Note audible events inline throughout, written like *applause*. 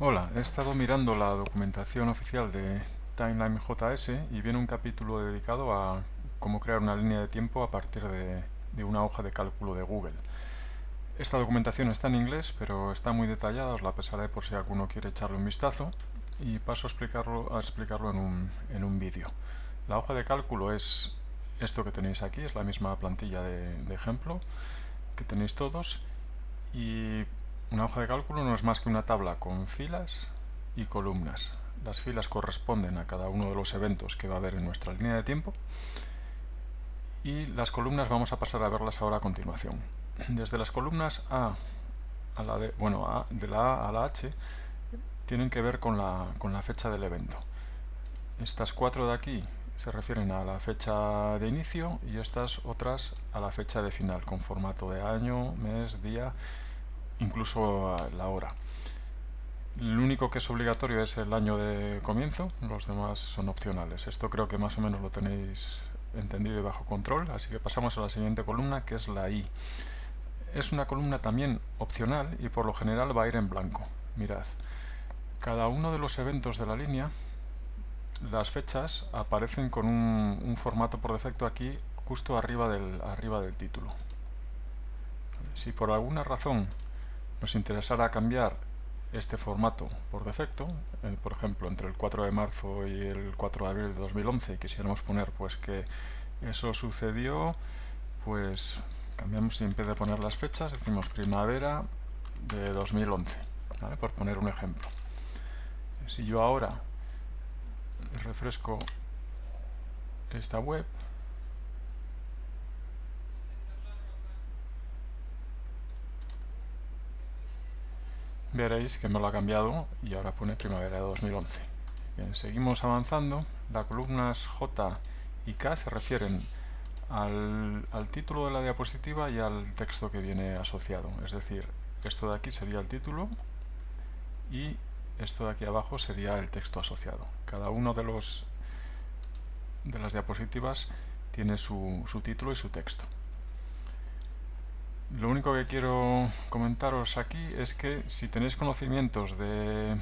Hola, he estado mirando la documentación oficial de TimelineJS y viene un capítulo dedicado a cómo crear una línea de tiempo a partir de, una hoja de cálculo de Google. Esta documentación está en inglés, pero está muy detallada, os la pasaré por si alguno quiere echarle un vistazo y paso a explicarlo, a explicarlo en un, en un vídeo. La hoja de cálculo es esto que tenéis aquí, es la misma plantilla de, de ejemplo que tenéis todos y una hoja de cálculo no es más que una tabla con filas y columnas. Las filas corresponden a cada uno de los eventos que va a haber en nuestra línea de tiempo y las columnas vamos a pasar a verlas ahora a continuación. Desde las columnas A a la de, bueno, a, de la A a la H tienen que ver con la, con la fecha del evento. Estas cuatro de aquí se refieren a la fecha de inicio y estas otras a la fecha de final, con formato de año, mes, día incluso la hora. El único que es obligatorio es el año de comienzo, los demás son opcionales. Esto creo que más o menos lo tenéis entendido y bajo control, así que pasamos a la siguiente columna que es la I. Es una columna también opcional y por lo general va a ir en blanco. Mirad, cada uno de los eventos de la línea, las fechas aparecen con un, un formato por defecto aquí justo arriba del, arriba del título. Si por alguna razón nos interesara cambiar este formato por defecto, eh, por ejemplo entre el 4 de marzo y el 4 de abril de 2011 y quisiéramos poner pues que eso sucedió, pues cambiamos y en vez de poner las fechas decimos primavera de 2011, por poner un ejemplo. Si yo ahora refresco esta web, veréis que me lo ha cambiado y ahora pone primavera de 2011. Bien, seguimos avanzando. Las columnas J y K se refieren al, título de la diapositiva y al texto que viene asociado. Es decir, esto de aquí sería el título y esto de aquí abajo sería el texto asociado. Cada uno de los de las diapositivas tiene su título y su texto. Lo único que quiero comentaros aquí es que si tenéis conocimientos de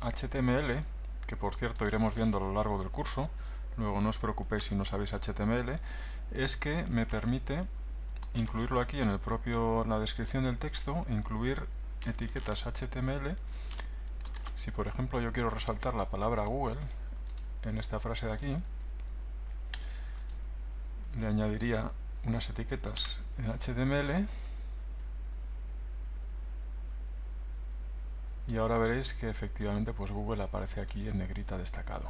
HTML, que por cierto iremos viendo a lo largo del curso, luego no os preocupéis si no sabéis HTML, es que me permite incluirlo aquí en el propio la descripción del texto, incluir etiquetas HTML. Si por ejemplo yo quiero resaltar la palabra Google en esta frase de aquí, le añadiría unas etiquetas en HTML y ahora veréis que efectivamente pues Google aparece aquí en negrita destacado.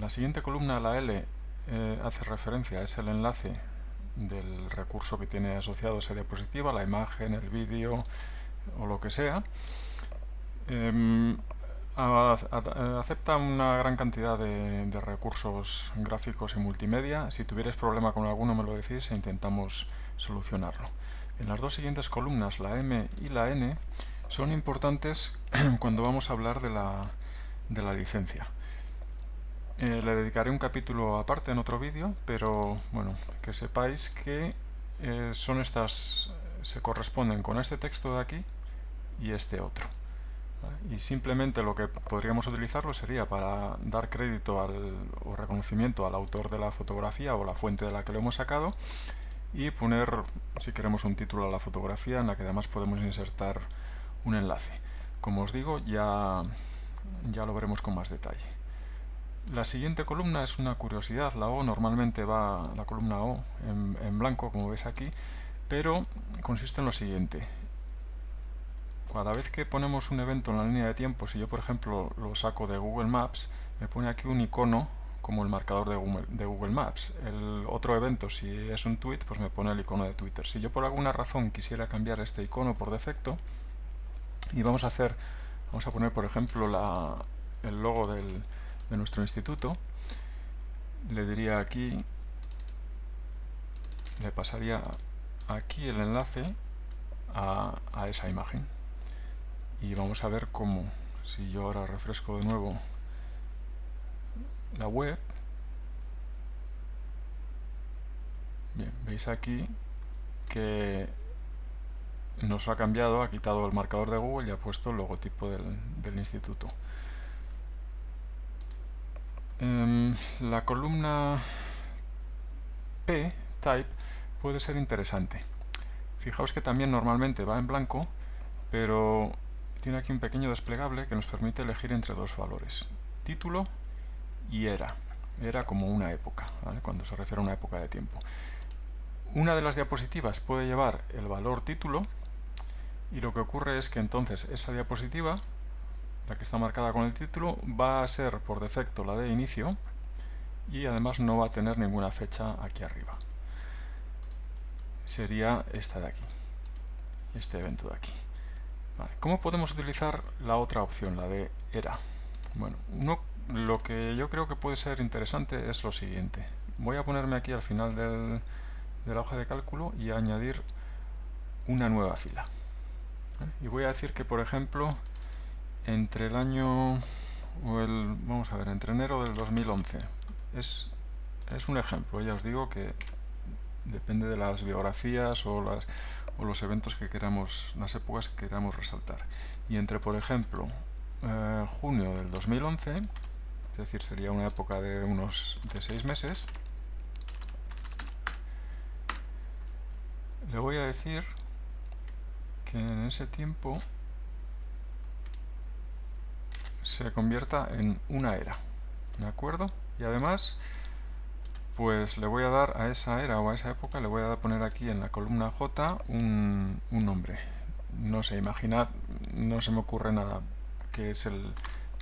la siguiente columna, la L, eh, hace referencia, es el enlace del recurso que tiene asociado esa diapositiva, la imagen, el vídeo o lo que sea. Em, acepta una gran cantidad de, recursos gráficos y multimedia. Si tuvierais problema con alguno me lo decís e intentamos solucionarlo. En las dos siguientes columnas, la M y la N, son importantes *clears throat* cuando vamos a hablar de la, de la licencia. Eh, le dedicaré un capítulo aparte en otro vídeo, pero bueno, que sepáis que eh, son estas, se corresponden con este texto de aquí y este otro. Y simplemente lo que podríamos utilizarlo sería para dar crédito al, o reconocimiento al autor de la fotografía o la fuente de la que lo hemos sacado y poner, si queremos, un título a la fotografía en la que además podemos insertar un enlace. Como os digo, ya, ya lo veremos con más detalle. La siguiente columna es una curiosidad. La O normalmente va, la columna O, en, en blanco, como ves aquí, pero consiste en lo siguiente. Cada vez que ponemos un evento en la línea de tiempo, si yo por ejemplo lo saco de Google Maps, me pone aquí un icono como el marcador de Google, Maps. El otro evento, si es un tweet, pues me pone el icono de Twitter. Si yo por alguna razón quisiera cambiar este icono por defecto, y vamos a hacer, vamos a poner por ejemplo el logo de nuestro instituto, le diría aquí, le pasaría aquí el enlace a esa imagen. Y vamos a ver cómo, si yo ahora refresco de nuevo la web, bien, veis aquí que nos ha cambiado, ha quitado el marcador de Google y ha puesto el logotipo del, instituto. Em, la columna P, Type, puede ser interesante. Fijaos que también normalmente va en blanco, pero tiene aquí un pequeño desplegable que nos permite elegir entre dos valores, título y era. Era como una época, cuando se refiere a una época de tiempo. Una de las diapositivas puede llevar el valor título y lo que ocurre es que entonces esa diapositiva, la que está marcada con el título, va a ser por defecto la de inicio y además no va a tener ninguna fecha aquí arriba. Sería esta de aquí, este evento de aquí. ¿Cómo podemos utilizar la otra opción, la de era? Bueno, lo que yo creo que puede ser interesante es lo siguiente. Voy a ponerme aquí al final de la hoja de cálculo y añadir una nueva fila. Y voy a decir que, por ejemplo, entre el año, o el, vamos a ver, entre enero del 2011, es, es un ejemplo, ya os digo que depende de las biografías o las o los eventos que queramos, las épocas que queramos resaltar. Y entre, por ejemplo, eh, junio del 2011, es decir, sería una época de unos de seis meses, le voy a decir que en ese tiempo se convierta en una era, ¿de acuerdo? Y además pues le voy a dar a esa era o a esa época, le voy a poner aquí en la columna J un, nombre. No sé, imaginad, no se me ocurre nada, que es el,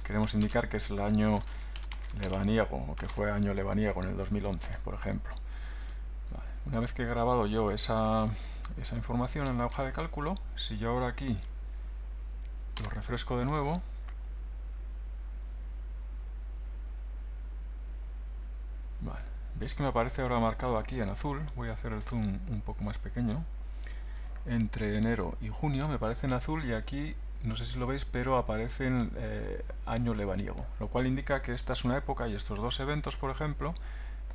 queremos indicar que es el año lebaniego, o que fue año lebaniego en el 2011, por ejemplo. Una vez que he grabado yo esa, esa información en la hoja de cálculo, si yo ahora aquí lo refresco de nuevo, Veis que me aparece ahora marcado aquí en azul, voy a hacer el zoom un poco más pequeño. Entre enero y junio me aparece en azul y aquí, no sé si lo veis, pero aparece en eh, año lebaniego, lo cual indica que esta es una época y estos dos eventos, por ejemplo,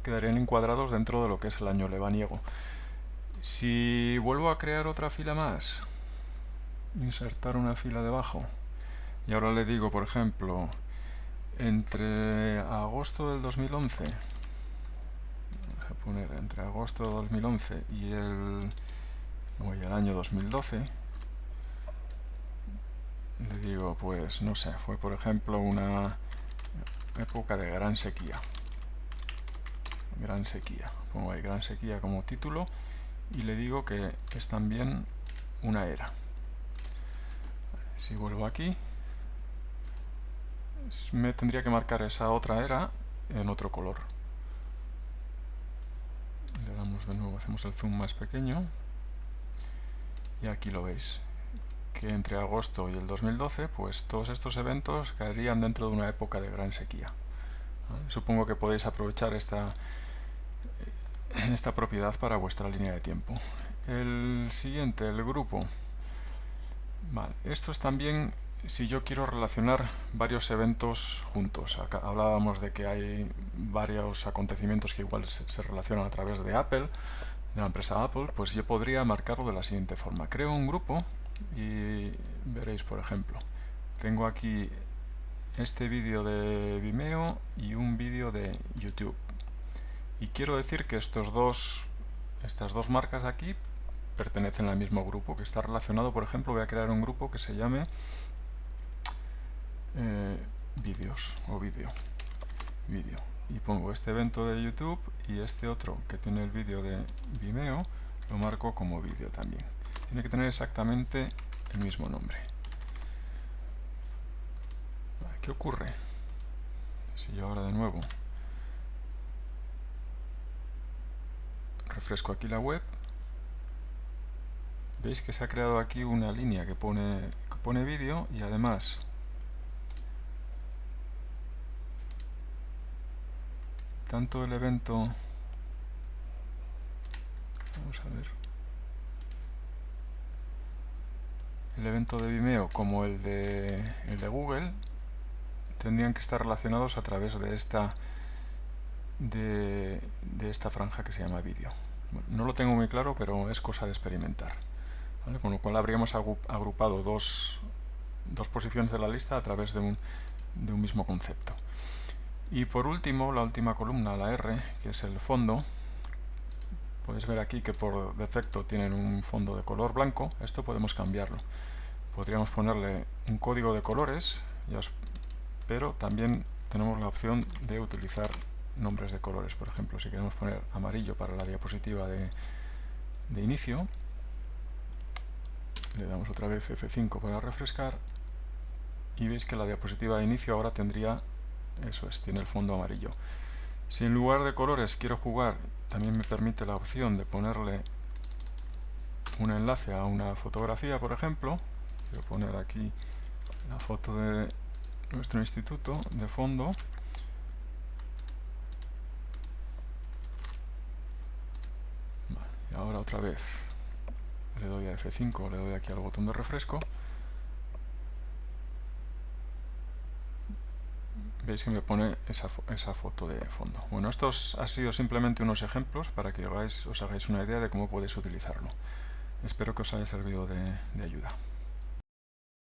quedarían encuadrados dentro de lo que es el año lebaniego. Si vuelvo a crear otra fila más, insertar una fila debajo, y ahora le digo, por ejemplo, entre agosto del 2011 poner entre agosto de 2011 y el, el año 2012 le digo pues no sé fue por ejemplo una época de gran sequía. Gran sequía. Pongo ahí gran sequía como título y le digo que es también una era. Si vuelvo aquí me tendría que marcar esa otra era en otro color. Le damos de nuevo, hacemos el zoom más pequeño y aquí lo veis que entre agosto y el 2012 pues todos estos eventos caerían dentro de una época de gran sequía supongo que podéis aprovechar esta esta propiedad para vuestra línea de tiempo. El siguiente, el grupo. Vale, esto es también si yo quiero relacionar varios eventos juntos, hablábamos de que hay varios acontecimientos que igual se, relacionan a través de Apple, de la empresa Apple, pues yo podría marcarlo de la siguiente forma. Creo un grupo y veréis, por ejemplo, tengo aquí este vídeo de Vimeo y un vídeo de YouTube. Y quiero decir que estos dos, estas dos marcas aquí pertenecen al mismo grupo, que está relacionado, por ejemplo, voy a crear un grupo que se llame eh, vídeos o vídeo vídeo y pongo este evento de YouTube y este otro que tiene el vídeo de Vimeo lo marco como vídeo también tiene que tener exactamente el mismo nombre ¿qué ocurre? si yo ahora de nuevo refresco aquí la web veis que se ha creado aquí una línea que pone, que pone vídeo y además tanto el evento. Vamos a ver. El evento de Vimeo como el de, el de Google tendrían que estar relacionados a través de esta de, esta franja que se llama vídeo. No lo tengo muy claro pero es cosa de experimentar con lo cual habríamos agrupado dos, dos, posiciones de la lista a través de un, de un mismo concepto. Y por último, la última columna, la R, que es el fondo, Podéis ver aquí que por defecto tienen un fondo de color blanco. Esto podemos cambiarlo. Podríamos ponerle un código de colores, pero también tenemos la opción de utilizar nombres de colores. Por ejemplo, si queremos poner amarillo para la diapositiva de, de inicio, le damos otra vez F5 para refrescar y veis que la diapositiva de inicio ahora tendría, eso es, tiene el fondo amarillo. Si en lugar de colores quiero jugar, también me permite la opción de ponerle un enlace a una fotografía, por ejemplo. Quiero poner aquí la foto de nuestro instituto de fondo. y ahora otra vez le doy a F5, le doy aquí al botón de refresco. Veis que me pone esa, esa, foto de fondo. Bueno, estos han sido simplemente unos ejemplos para que os hagáis una idea de cómo podéis utilizarlo. Espero que os haya servido de ayuda.